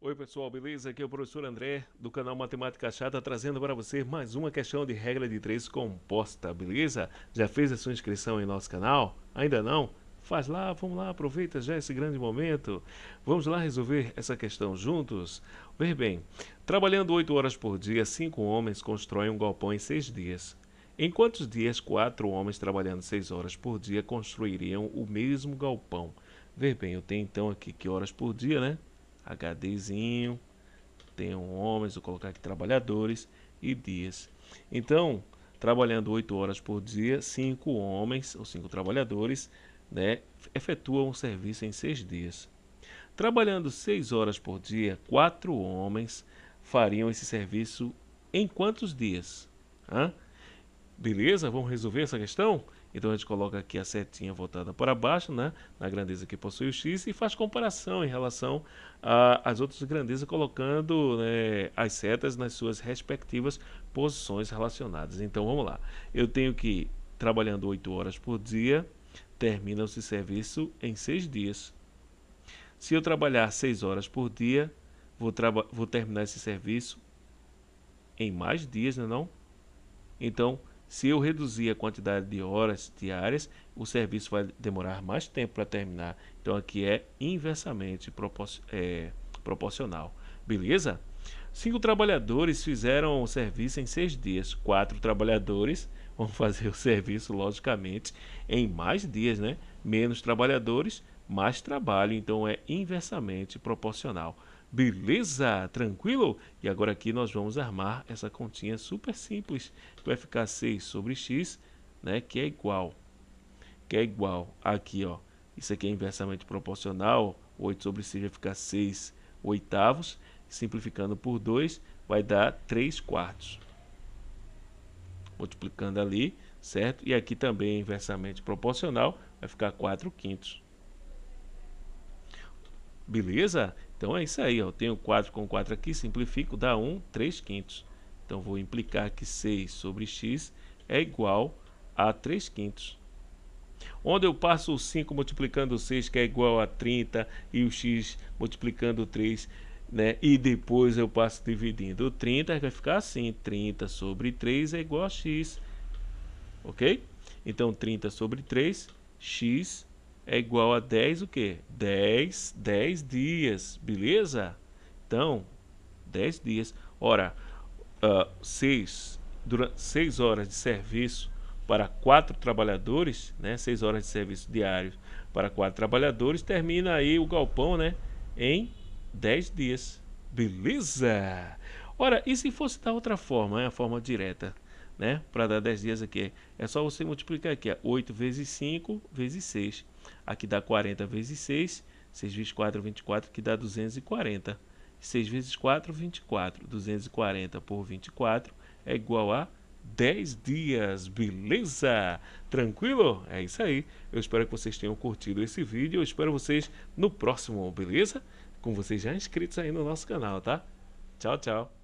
Oi pessoal, beleza? Aqui é o professor André do canal Matemática Chata trazendo para você mais uma questão de regra de três composta, beleza? Já fez a sua inscrição em nosso canal? Ainda não? Faz lá, vamos lá, aproveita já esse grande momento. Vamos lá resolver essa questão juntos? Ver bem, trabalhando 8 horas por dia, cinco homens constroem um galpão em 6 dias. Em quantos dias quatro homens trabalhando 6 horas por dia construiriam o mesmo galpão? Ver bem, eu tenho então aqui que horas por dia, né? HDzinho, tenho homens, vou colocar aqui trabalhadores e dias. Então, trabalhando 8 horas por dia, 5 homens ou 5 trabalhadores né, efetuam o serviço em 6 dias. Trabalhando 6 horas por dia, 4 homens fariam esse serviço em quantos dias? Hã? Beleza? Vamos resolver essa questão? Então a gente coloca aqui a setinha voltada para baixo, né, na grandeza que possui o x e faz comparação em relação às outras grandezas, colocando né, as setas nas suas respectivas posições relacionadas. Então vamos lá. Eu tenho que, trabalhando 8 horas por dia, termina esse serviço em 6 dias. Se eu trabalhar 6 horas por dia, vou, vou terminar esse serviço em mais dias, não é não? Então, se eu reduzir a quantidade de horas diárias, o serviço vai demorar mais tempo para terminar. Então aqui é inversamente é, proporcional. Beleza? Cinco trabalhadores fizeram o serviço em seis dias. Quatro trabalhadores vão fazer o serviço, logicamente, em mais dias, né? Menos trabalhadores, mais trabalho. Então é inversamente proporcional. Beleza? Tranquilo? E agora aqui nós vamos armar essa continha super simples, que vai ficar 6 sobre x, né, que é igual, que é igual aqui, ó, isso aqui é inversamente proporcional, 8 sobre 6 vai ficar 6 oitavos, simplificando por 2, vai dar 3 quartos. Multiplicando ali, certo? E aqui também é inversamente proporcional, vai ficar 4 quintos. Beleza? Então é isso aí, ó. eu tenho 4 com 4 aqui, simplifico, dá 1, 3 quintos. Então vou implicar que 6 sobre x é igual a 3 quintos. Onde eu passo o 5 multiplicando o 6, que é igual a 30, e o x multiplicando o 3, né? e depois eu passo dividindo o 30, vai ficar assim, 30 sobre 3 é igual a x, ok? Então 30 sobre 3, x é igual a 10 o quê? 10, 10 dias, beleza? Então, 10 dias. Ora, uh, 6, durante 6 horas de serviço para 4 trabalhadores, né? 6 horas de serviço diários para 4 trabalhadores, termina aí o galpão, né? Em 10 dias. Beleza? Ora, e se fosse da outra forma, é a forma direta, né? Para dar 10 dias aqui, é só você multiplicar aqui, 8 vezes 5 vezes 6 Aqui dá 40 vezes 6. 6 vezes 4, 24, que dá 240. 6 vezes 4, 24. 240 por 24 é igual a 10 dias, beleza? Tranquilo? É isso aí. Eu espero que vocês tenham curtido esse vídeo. Eu espero vocês no próximo, beleza? Com vocês já inscritos aí no nosso canal, tá? Tchau, tchau.